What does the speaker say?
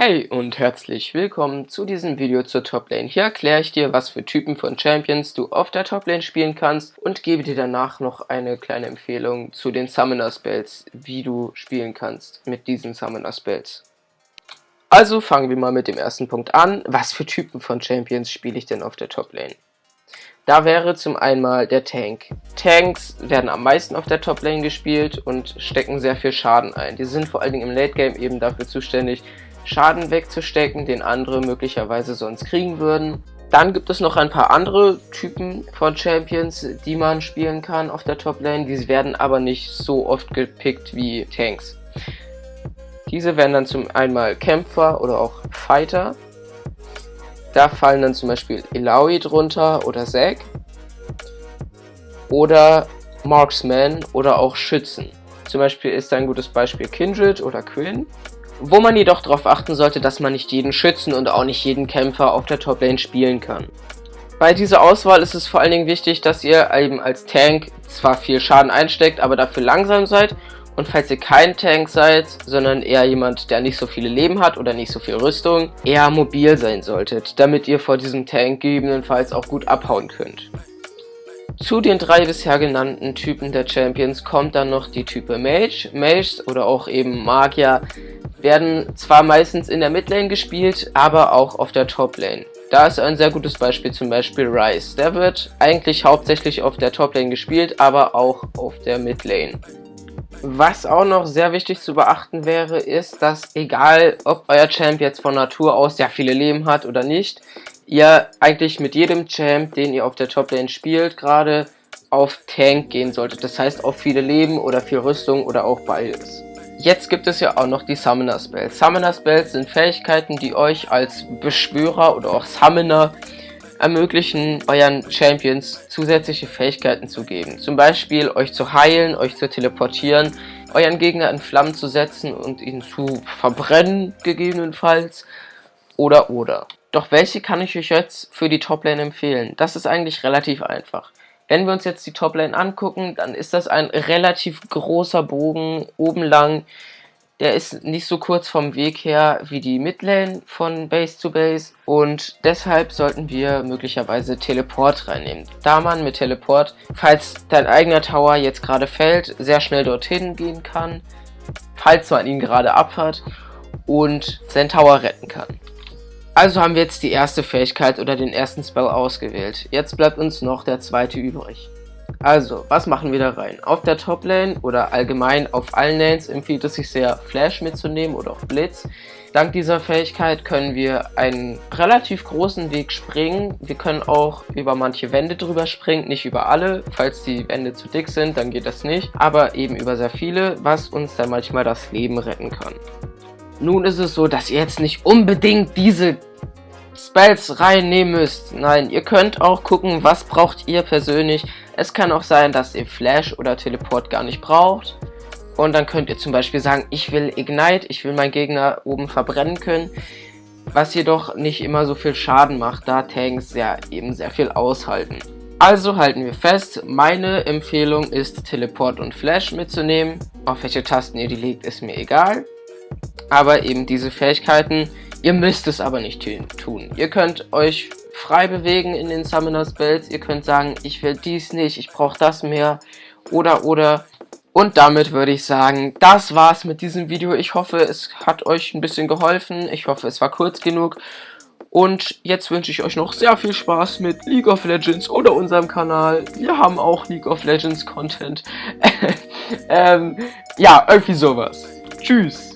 Hey und herzlich willkommen zu diesem Video zur Toplane. Hier erkläre ich dir, was für Typen von Champions du auf der Toplane spielen kannst und gebe dir danach noch eine kleine Empfehlung zu den Summoner Spells, wie du spielen kannst mit diesen Summoner Spells. Also fangen wir mal mit dem ersten Punkt an. Was für Typen von Champions spiele ich denn auf der Toplane? Da wäre zum einen der Tank. Tanks werden am meisten auf der Toplane gespielt und stecken sehr viel Schaden ein. Die sind vor allen Dingen im Late Game eben dafür zuständig, Schaden wegzustecken, den andere möglicherweise sonst kriegen würden. Dann gibt es noch ein paar andere Typen von Champions, die man spielen kann auf der Top-Lane. Diese werden aber nicht so oft gepickt wie Tanks. Diese werden dann zum einmal Kämpfer oder auch Fighter. Da fallen dann zum Beispiel Ilaoi drunter oder Zack. Oder Marksman oder auch Schützen. Zum Beispiel ist ein gutes Beispiel Kindred oder Quinn. Wo man jedoch darauf achten sollte, dass man nicht jeden Schützen und auch nicht jeden Kämpfer auf der Toplane spielen kann. Bei dieser Auswahl ist es vor allen Dingen wichtig, dass ihr eben als Tank zwar viel Schaden einsteckt, aber dafür langsam seid. Und falls ihr kein Tank seid, sondern eher jemand, der nicht so viele Leben hat oder nicht so viel Rüstung, eher mobil sein solltet, damit ihr vor diesem Tank gegebenenfalls auch gut abhauen könnt. Zu den drei bisher genannten Typen der Champions kommt dann noch die Type Mage. Mages oder auch eben Magier werden zwar meistens in der Midlane gespielt, aber auch auf der Toplane. Da ist ein sehr gutes Beispiel zum Beispiel Rice. Der wird eigentlich hauptsächlich auf der Toplane gespielt, aber auch auf der Midlane. Was auch noch sehr wichtig zu beachten wäre, ist, dass egal ob euer Champ jetzt von Natur aus sehr viele Leben hat oder nicht, ihr eigentlich mit jedem Champ, den ihr auf der Toplane spielt, gerade auf Tank gehen solltet. Das heißt auf viele Leben oder viel Rüstung oder auch beides. Jetzt gibt es ja auch noch die Summoner Spells. Summoner Spells sind Fähigkeiten, die euch als Beschwörer oder auch Summoner ermöglichen, euren Champions zusätzliche Fähigkeiten zu geben. Zum Beispiel euch zu heilen, euch zu teleportieren, euren Gegner in Flammen zu setzen und ihn zu verbrennen, gegebenenfalls. Oder, oder. Doch welche kann ich euch jetzt für die Toplane empfehlen? Das ist eigentlich relativ einfach. Wenn wir uns jetzt die Toplane angucken, dann ist das ein relativ großer Bogen oben lang. Der ist nicht so kurz vom Weg her wie die Midlane von Base zu Base und deshalb sollten wir möglicherweise Teleport reinnehmen. Da man mit Teleport, falls dein eigener Tower jetzt gerade fällt, sehr schnell dorthin gehen kann, falls man ihn gerade abhat und seinen Tower retten kann. Also haben wir jetzt die erste Fähigkeit oder den ersten Spell ausgewählt. Jetzt bleibt uns noch der zweite übrig. Also, was machen wir da rein? Auf der Top-Lane oder allgemein auf allen Lanes empfiehlt es sich sehr, Flash mitzunehmen oder auch Blitz. Dank dieser Fähigkeit können wir einen relativ großen Weg springen. Wir können auch über manche Wände drüber springen, nicht über alle. Falls die Wände zu dick sind, dann geht das nicht. Aber eben über sehr viele, was uns dann manchmal das Leben retten kann. Nun ist es so, dass ihr jetzt nicht unbedingt diese Spells reinnehmen müsst. Nein, ihr könnt auch gucken, was braucht ihr persönlich. Es kann auch sein, dass ihr Flash oder Teleport gar nicht braucht. Und dann könnt ihr zum Beispiel sagen, ich will Ignite, ich will meinen Gegner oben verbrennen können. Was jedoch nicht immer so viel Schaden macht, da Tanks ja eben sehr viel aushalten. Also halten wir fest, meine Empfehlung ist Teleport und Flash mitzunehmen. Auf welche Tasten ihr die legt, ist mir egal. Aber eben diese Fähigkeiten Ihr müsst es aber nicht tun. Ihr könnt euch frei bewegen in den Summoner Spells. Ihr könnt sagen, ich will dies nicht, ich brauche das mehr. Oder, oder. Und damit würde ich sagen, das war's mit diesem Video. Ich hoffe, es hat euch ein bisschen geholfen. Ich hoffe, es war kurz genug. Und jetzt wünsche ich euch noch sehr viel Spaß mit League of Legends oder unserem Kanal. Wir haben auch League of Legends Content. ähm, ja, irgendwie sowas. Tschüss.